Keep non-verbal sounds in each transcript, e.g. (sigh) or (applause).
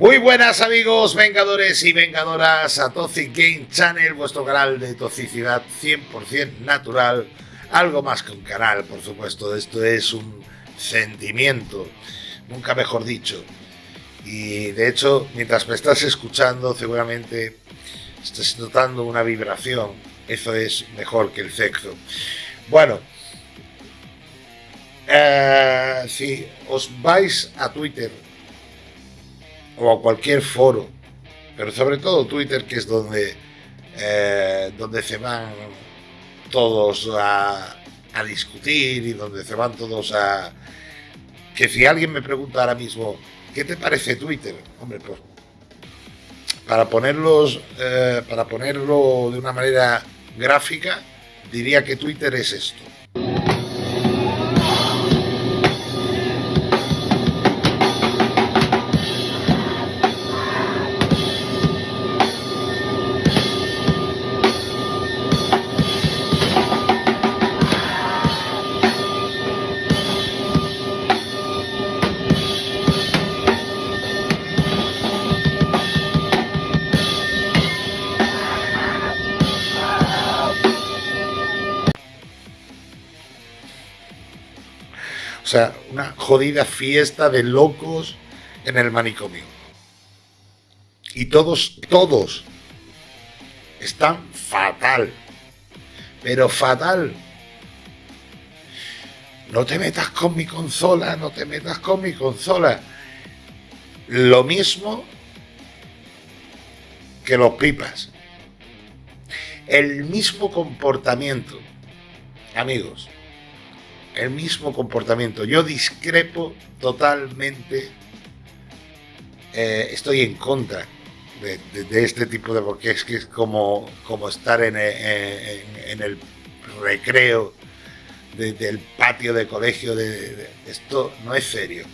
buenas amigos, vengadores y vengadoras a Toxic Game Channel, vuestro canal de toxicidad 100% natural, algo más que un canal, por supuesto, esto es un sentimiento, nunca mejor dicho. Y de hecho, mientras me estás escuchando, seguramente estás notando una vibración, eso es mejor que el sexo. Bueno, eh, si os vais a Twitter o a cualquier foro, pero sobre todo Twitter, que es donde, eh, donde se van todos a, discutir y donde se van todos a... Que si alguien me pregunta ahora mismo, ¿qué te parece Twitter? Hombre, pues para ponerlos, eh, para ponerlo de una manera gráfica, diría que Twitter es esto. Sea, una jodida fiesta de locos en el manicomio. Y todos, todos están fatal. Pero fatal. No te metas con mi consola, no te metas con mi consola. Lo mismo que los pipas. El mismo comportamiento. Amigos, el mismo comportamiento. Yo discrepo totalmente, eh, estoy en contra de, este tipo de, porque es que es como, como estar en, el recreo del patio de colegio, de, esto no es serio.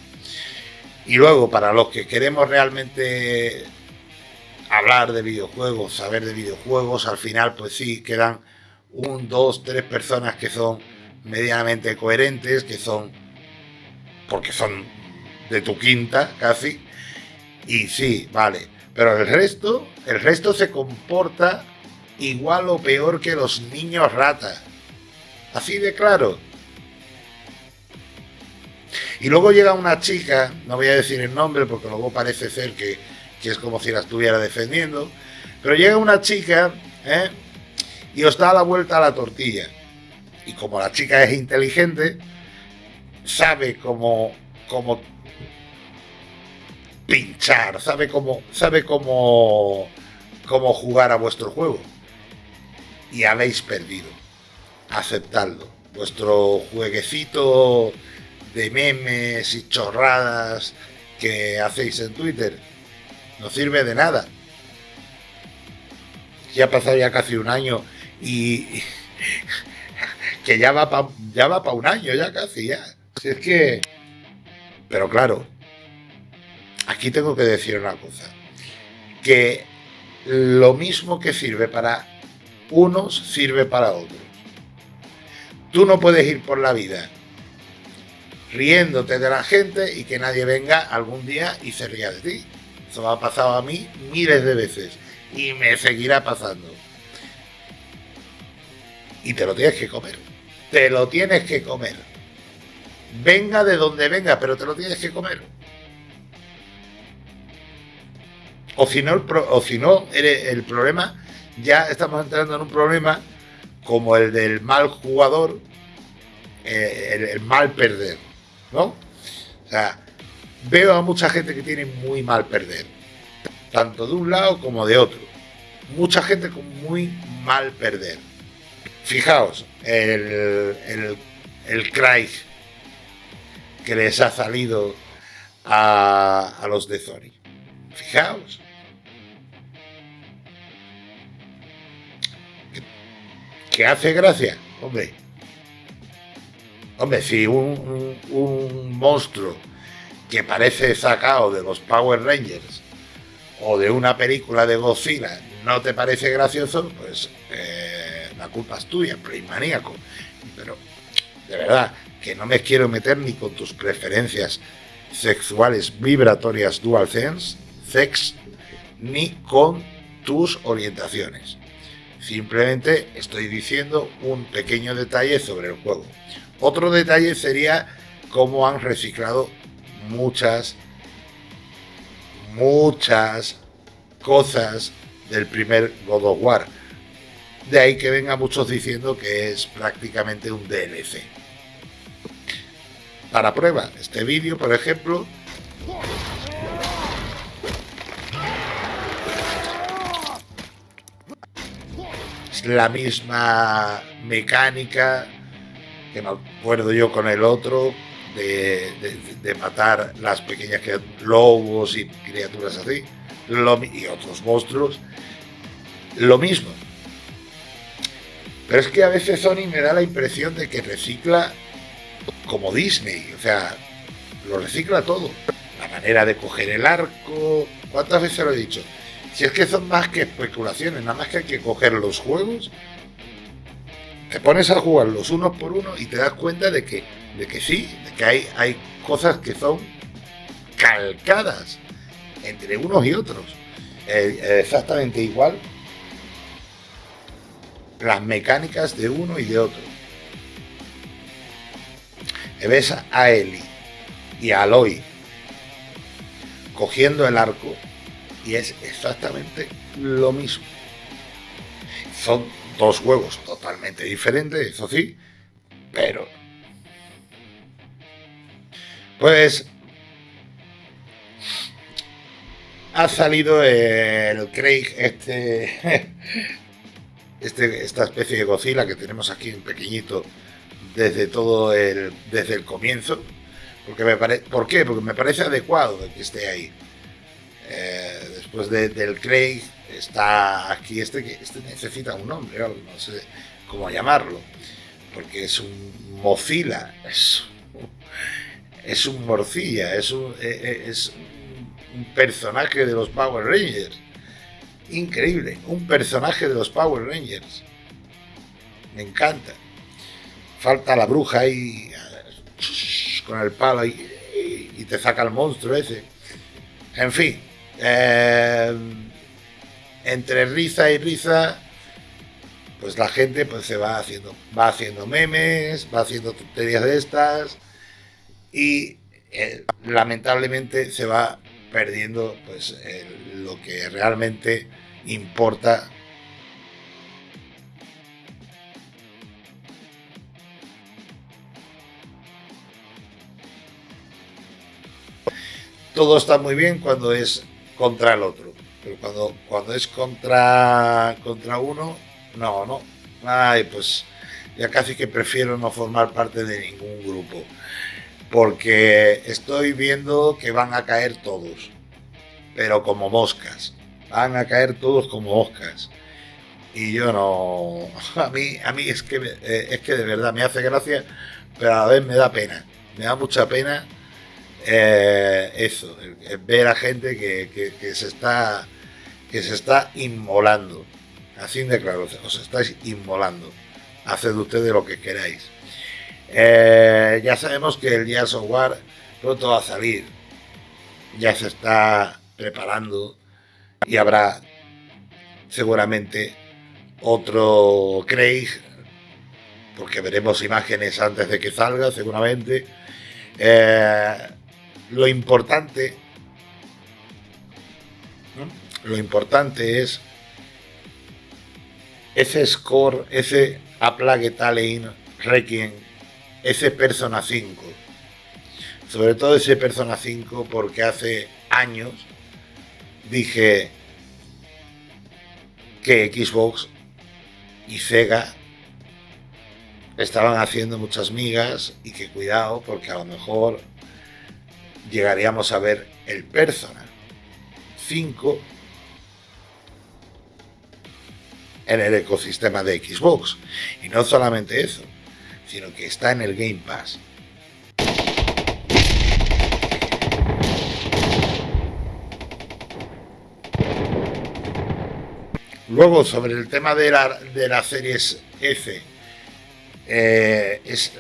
Y luego, para los que queremos realmente hablar de videojuegos, saber de videojuegos, al final pues sí, quedan un, dos, tres personas que son medianamente coherentes, que son, porque son de tu quinta casi, y sí, vale, pero el resto, el resto se comporta igual o peor que los niños rata. Así de claro. Y luego llega una chica, no voy a decir el nombre porque luego parece ser que, que es como si la estuviera defendiendo, pero llega una chica ¿eh? y os da la vuelta a la tortilla y como la chica es inteligente, sabe cómo, cómo pinchar, sabe cómo, sabe cómo, cómo jugar a vuestro juego. Y habéis perdido. Aceptadlo. Vuestro jueguecito de memes y chorradas que hacéis en Twitter no sirve de nada. Ya ha pasado ya casi un año y que ya va para ya va un año, ya casi, ya. Si es que... Pero claro, aquí tengo que decir una cosa. Que lo mismo que sirve para unos, sirve para otros. Tú no puedes ir por la vida riéndote de la gente y que nadie venga algún día y se ría de ti. Eso me ha pasado a mí miles de veces y me seguirá pasando. Y te lo tienes que comer te lo tienes que comer. Venga de donde venga, pero te lo tienes que comer. O si no, el, o el problema, ya estamos entrando en un problema como el del mal jugador, eh, el, mal perder, ¿no? O sea, veo a mucha gente que tiene muy mal perder, tanto de un lado como de otro. Mucha gente con muy mal perder. Fijaos, el, el, el que les ha salido a, a los de Sony. Fijaos. Que hace gracia, hombre. Hombre, si un, un, monstruo que parece sacado de los Power Rangers o de una película de Godzilla no te parece gracioso, pues eh, la culpa es tuya, maníaco. Pero, de verdad, que no me quiero meter ni con tus preferencias sexuales vibratorias dual sense, sex ni con tus orientaciones. Simplemente estoy diciendo un pequeño detalle sobre el juego. Otro detalle sería cómo han reciclado muchas, muchas cosas del primer God of War. De ahí que venga muchos diciendo que es prácticamente un DLC. Para prueba, este vídeo, por ejemplo, es la misma mecánica que me acuerdo yo con el otro, de, matar las pequeñas lobos y criaturas así, y otros monstruos, lo mismo. Pero es que a veces Sony me da la impresión de que recicla como Disney, o sea, lo recicla todo. La manera de coger el arco, ¿cuántas veces lo he dicho? Si es que son más que especulaciones, nada más que hay que coger los juegos, te pones a jugarlos uno por uno y te das cuenta de que, de que sí, de que hay, hay cosas que son calcadas entre unos y otros. Eh, exactamente igual las mecánicas de uno y de otro. Ves a Eli y a Aloy cogiendo el arco y es exactamente lo mismo. Son dos juegos totalmente diferentes, eso sí, pero... Pues... Ha salido el Craig, este, (laughs) este, esta especie de Godzilla que tenemos aquí en pequeñito desde todo el, desde el comienzo. Porque me ¿Por qué? Porque me parece adecuado que esté ahí. Eh, después del Craig está aquí este que este necesita un nombre, no sé cómo llamarlo, porque es un Mozilla, es, es un morcilla, es un, e, e, es un personaje de los Power Rangers. Increíble, un personaje de los Power Rangers. Me encanta. Falta la bruja ahí con el palo y, y te saca el monstruo ese. En fin, eh, entre risa y risa, pues la gente pues se va haciendo, va haciendo memes, va haciendo tonterías de estas y eh, lamentablemente se va perdiendo pues lo que realmente importa todo está muy bien cuando es contra el otro. Pero cuando, cuando es contra, contra uno, no, no. Ay, pues ya casi que prefiero no formar parte de ningún grupo. Porque estoy viendo que van a caer todos. Pero como moscas. Van a caer todos como moscas. Y yo no. (laughs) A mí, a mí es que, eh, es que de verdad me hace gracia, pero a la vez me da pena. Me da mucha pena eh, eso, ver a gente que, se está que se está inmolando. Así de claro, os estáis inmolando. Haced ustedes lo que queráis. Eh, ya sabemos que el Gears of War pronto va a salir. Ya se está preparando y habrá seguramente otro Craig, porque veremos imágenes antes de que salga, seguramente. Eh, lo importante, lo importante es ese score, ese A Plague Requiem, ese Persona 5. Sobre todo ese Persona 5 porque hace años dije que Xbox y Sega estaban haciendo muchas migas y que cuidado porque a lo mejor llegaríamos a ver el Persona 5 en el ecosistema de Xbox. Y no solamente eso, sino que está en el Game Pass. Luego, sobre el tema de, la, de las series F, eh, es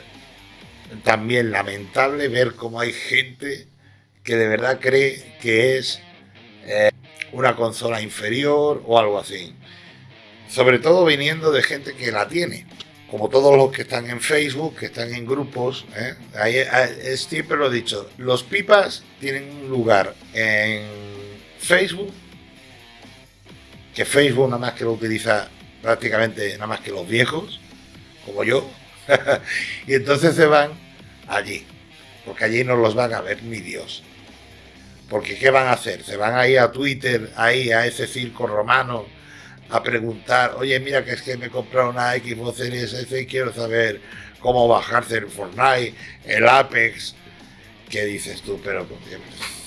también lamentable ver cómo hay gente que de verdad cree que es eh, una consola inferior o algo así. Sobre todo viniendo de gente que la tiene. Como todos los que están en Facebook, que están en grupos. ¿eh? Siempre lo he dicho. Los pipas tienen un lugar en Facebook. Que Facebook nada más que lo utiliza prácticamente nada más que los viejos. Como yo. (laughs) y entonces se van allí. Porque allí no los van a ver ni Dios. Porque ¿qué van a hacer? Se van ahí a Twitter, ahí a ese circo romano, a preguntar, oye, mira que es que me he comprado una Xbox Series S y quiero saber cómo bajarse el Fortnite, el Apex. ¿Qué dices tú? Pero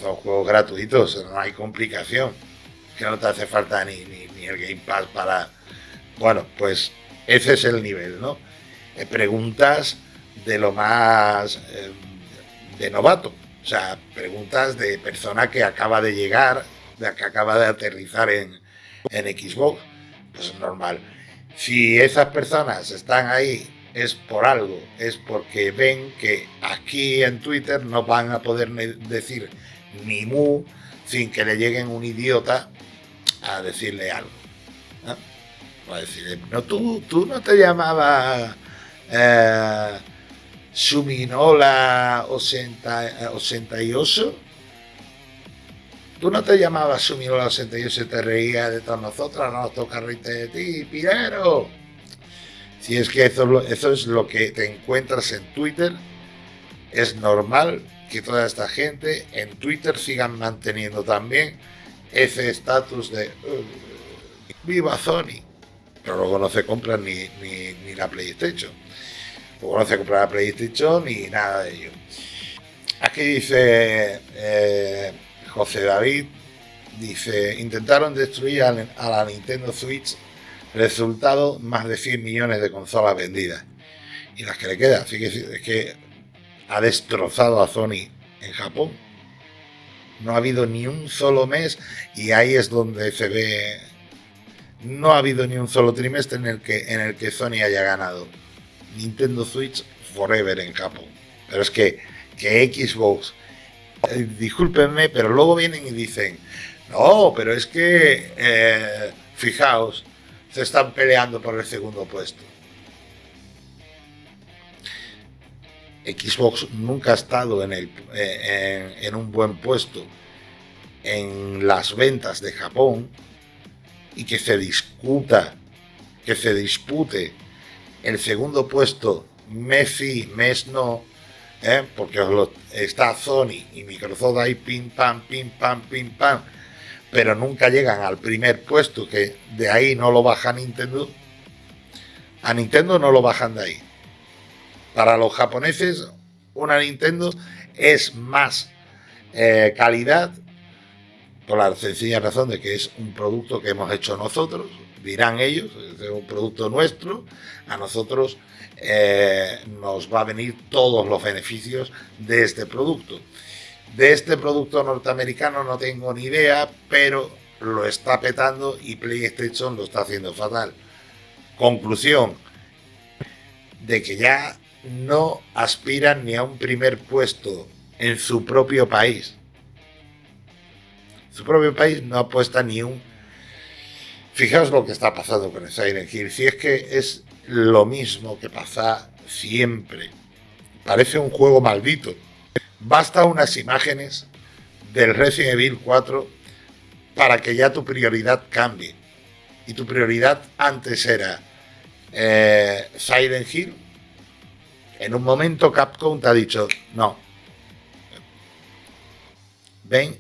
son juegos gratuitos, no hay complicación. Que no te hace falta ni, ni, el Game Pass para... Bueno, pues ese es el nivel, ¿no? Eh, preguntas de lo más eh, de novato. O sea, preguntas de persona que acaba de llegar, de que acaba de aterrizar en, en Xbox pues normal. Si esas personas están ahí es por algo, es porque ven que aquí en Twitter no van a poder decir ni mu sin que le lleguen un idiota a decirle algo. ¿no? A decirle, no, tú, tú no te llamabas eh, Suminola 88 Tú no te llamabas Sumiro la 68 y te reía de nosotras, no nos toca reírte de ti, pirero. Si es que eso, es lo que te encuentras en Twitter, es normal que toda esta gente en Twitter sigan manteniendo también ese estatus de viva Sony. Pero luego no se compra ni, ni, la PlayStation. Luego no se compra la PlayStation ni nada de ello. Aquí dice eh, José David dice, intentaron destruir a, la Nintendo Switch, resultado más de 100 millones de consolas vendidas. Y las que le quedan, así que es que ha destrozado a Sony en Japón. No ha habido ni un solo mes y ahí es donde se ve no ha habido ni un solo trimestre en el que en el que Sony haya ganado. Nintendo Switch forever en Japón. Pero es que que Xbox discúlpenme, pero luego vienen y dicen, no, pero es que, eh, fijaos, se están peleando por el segundo puesto. Xbox nunca ha estado en, el, en, un buen puesto en las ventas de Japón y que se discuta, que se dispute el segundo puesto mes sí, mes no, ¿eh? porque está Sony y Microsoft ahí pim pam, pim pam, pim pam, pero nunca llegan al primer puesto, que de ahí no lo baja Nintendo. A Nintendo no lo bajan de ahí. Para los japoneses, una Nintendo es más eh, calidad, por la sencilla razón de que es un producto que hemos hecho nosotros, dirán ellos, es un producto nuestro, a nosotros eh, nos va a venir todos los beneficios de este producto. De este producto norteamericano no tengo ni idea, pero lo está petando y PlayStation lo está haciendo fatal. Conclusión, de que ya no aspiran ni a un primer puesto en su propio país. Su propio país no apuesta ni un... Fijaos lo que está pasando con Silent Hill. Si es que es lo mismo que pasa siempre. Parece un juego maldito. Basta unas imágenes del Resident Evil 4 para que ya tu prioridad cambie. Y tu prioridad antes era eh, Silent Hill. En un momento Capcom te ha dicho, no, ven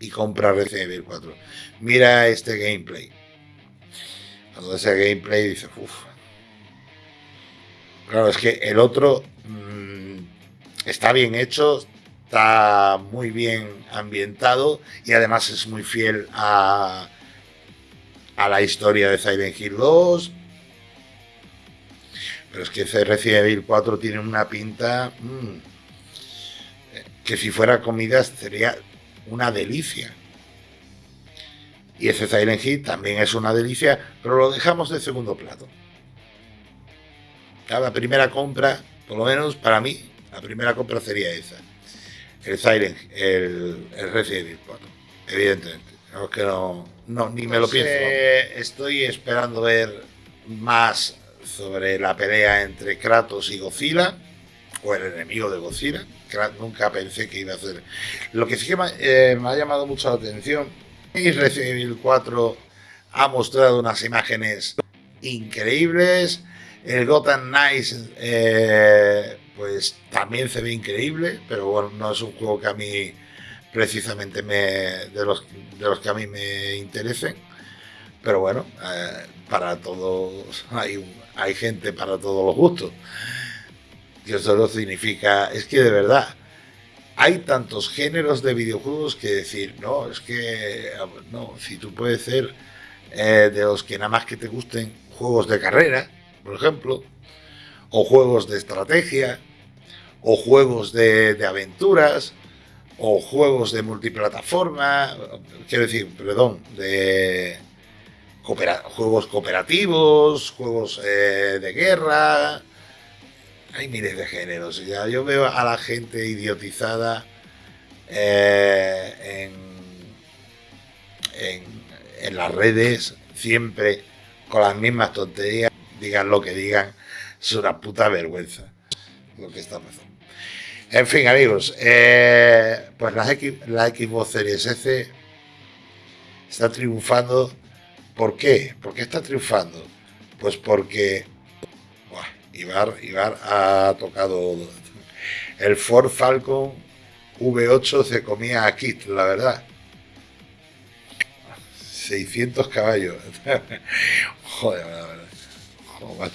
y compra Resident Evil 4. Mira este gameplay. Cuando ese gameplay dice, uff, Claro, es que el otro mm, está bien hecho, está muy bien ambientado y además es muy fiel a, a la historia de Silent Hill 2. Pero es que ese Resident Evil 4 tiene una pinta mm, que si fuera comida sería una delicia. Y ese Silent Hill también es una delicia, pero lo dejamos de segundo plato la primera compra, por lo menos para mí, la primera compra sería esa. El Silent, el, el Resident Evil 4, evidentemente. que no, no ni me lo pienso. Estoy esperando ver más sobre la pelea entre Kratos y Godzilla, o el enemigo de Godzilla. Nunca pensé que iba a hacer. Lo que sí que me, eh, ha llamado mucho la atención Resident Evil 4 ha mostrado unas imágenes increíbles. El Gotham Knights, eh, pues también se ve increíble, pero bueno, no es un juego que a mí precisamente me, de, los, de los que a mí me interesen. Pero bueno, eh, para todos hay, hay gente para todos los gustos. Y eso no significa, es que de verdad, hay tantos géneros de videojuegos que decir, no, es que, no, si tú puedes ser eh, de los que nada más que te gusten juegos de carrera, por ejemplo, o juegos de estrategia, o juegos de, aventuras, o juegos de multiplataforma, quiero decir, perdón, de juegos cooperativos, juegos eh, de guerra. Hay miles de géneros. Ya yo veo a la gente idiotizada eh, en en las redes siempre con las mismas tonterías, digan lo que digan, es una puta vergüenza lo que está pasando. En fin, amigos, eh, pues la, la Xbox Series S está triunfando. ¿Por qué? ¿Por qué está triunfando? Pues porque Ibar, Ibar ha tocado el Ford Falcon V8 se comía a Kit, la verdad. 600 caballos. (laughs) Joder, Joder,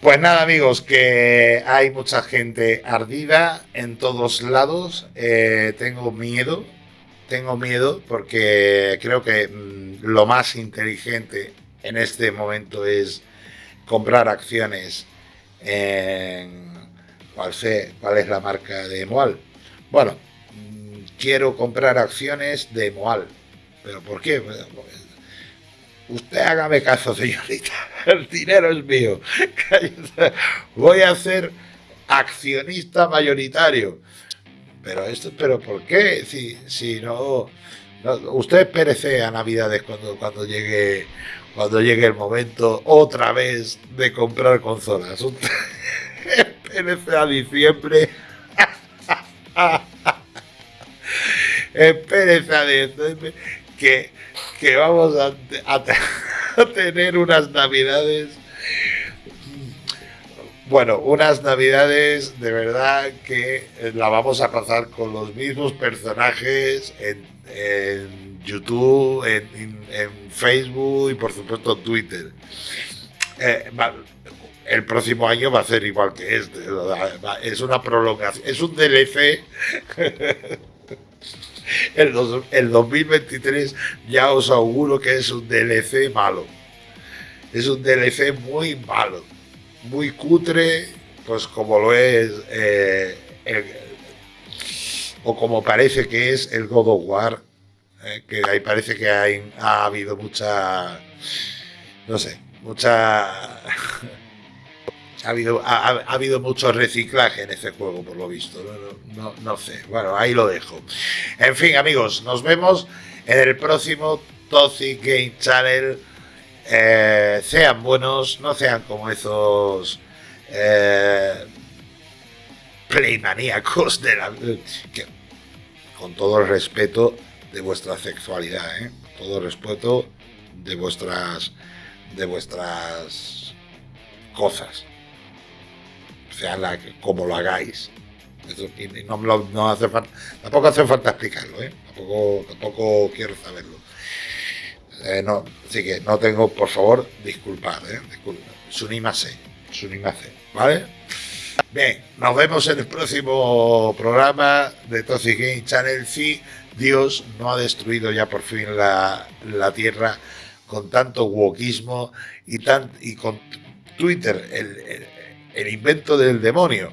Pues nada, amigos, que hay mucha gente ardida en todos lados. Eh, tengo miedo, tengo miedo porque creo que mm, lo más inteligente en este momento es comprar acciones en. ¿Cuál, sé, cuál es la marca de Moal? Bueno, quiero comprar acciones de Moal. ¿Pero por qué? Usted hágame caso, señorita. (laughs) El dinero es mío. (laughs) Voy a ser accionista mayoritario. Pero esto, pero ¿por qué? Si, si no, usted perece a Navidades cuando, cuando llegue cuando llegue el momento otra vez de comprar consolas. (laughs) Perece a diciembre. (laughs) espérese que, que vamos (laughs) a, tener unas navidades bueno, unas navidades de verdad que la vamos a pasar con los mismos personajes en, YouTube, en, Facebook y por supuesto Twitter. Eh, el próximo año va a ser igual que este. Es una prolongación, es un DLC (laughs) el, el 2023 ya os auguro que es un DLC malo. Es un DLC muy malo, muy cutre, pues como lo es, eh, o como parece que es el God of War, eh, que ahí parece que ha habido mucha, no sé, mucha (laughs) ha habido, ha, habido mucho reciclaje en ese juego, por lo visto. No, no, sé. Bueno, ahí lo dejo. En fin, amigos, nos vemos en el próximo Toxic Game Channel. Eh, sean buenos, no sean como esos eh, playmaníacos de la. Con todo el respeto de vuestra sexualidad, ¿eh? todo el respeto de vuestras de vuestras cosas sea la, como lo hagáis. no, hace falta, tampoco hace falta explicarlo, ¿eh? tampoco, quiero saberlo. Eh, así que no tengo, por favor, disculpad, ¿eh? Sunimase, Sunimase, ¿vale? Bien, nos vemos en el próximo programa de Toxic Game Channel. Si Dios no ha destruido ya por fin la, la Tierra con tanto wokismo y, con Twitter, el el invento del demonio.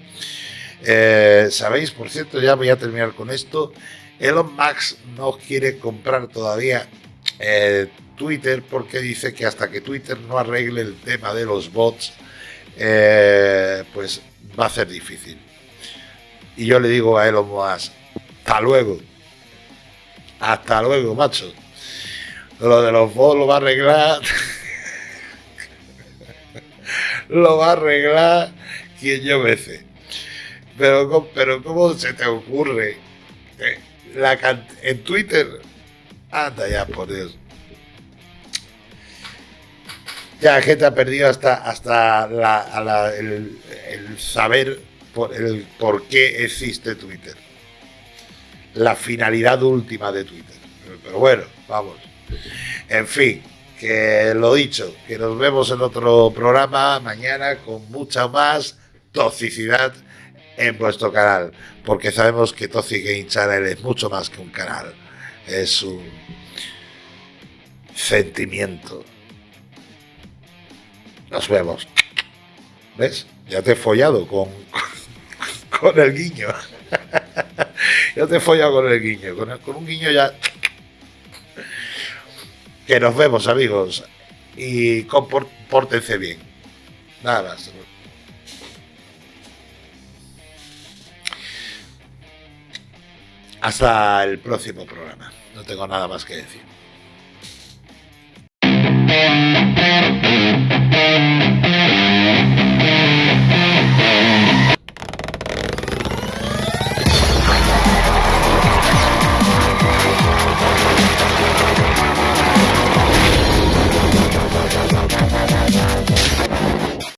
Eh, Sabéis, por cierto, ya voy a terminar con esto. Elon Musk no quiere comprar todavía eh, Twitter porque dice que hasta que Twitter no arregle el tema de los bots, eh, pues va a ser difícil. Y yo le digo a Elon Musk, hasta luego. Hasta luego, macho. Lo de los bots lo va a arreglar. (laughs) lo va a arreglar quien yo sé. Pero, pero ¿cómo se te ocurre? La en Twitter. Anda ya, por Dios. Ya, gente ha perdido hasta, hasta el, saber por, el por qué existe Twitter. La finalidad última de Twitter. Pero bueno, vamos. En fin, que lo dicho, que nos vemos en otro programa mañana con mucha más toxicidad en vuestro canal. Porque sabemos que Toxic Game Channel es mucho más que un canal. Es un sentimiento nos vemos. ¿Ves? Ya te he follado con, (laughs) con el guiño. (laughs) ya te he follado con el guiño. Con, con un guiño ya. Que nos vemos, amigos. Y compórtense bien. Nada más. Hasta el próximo programa. No tengo nada más que decir.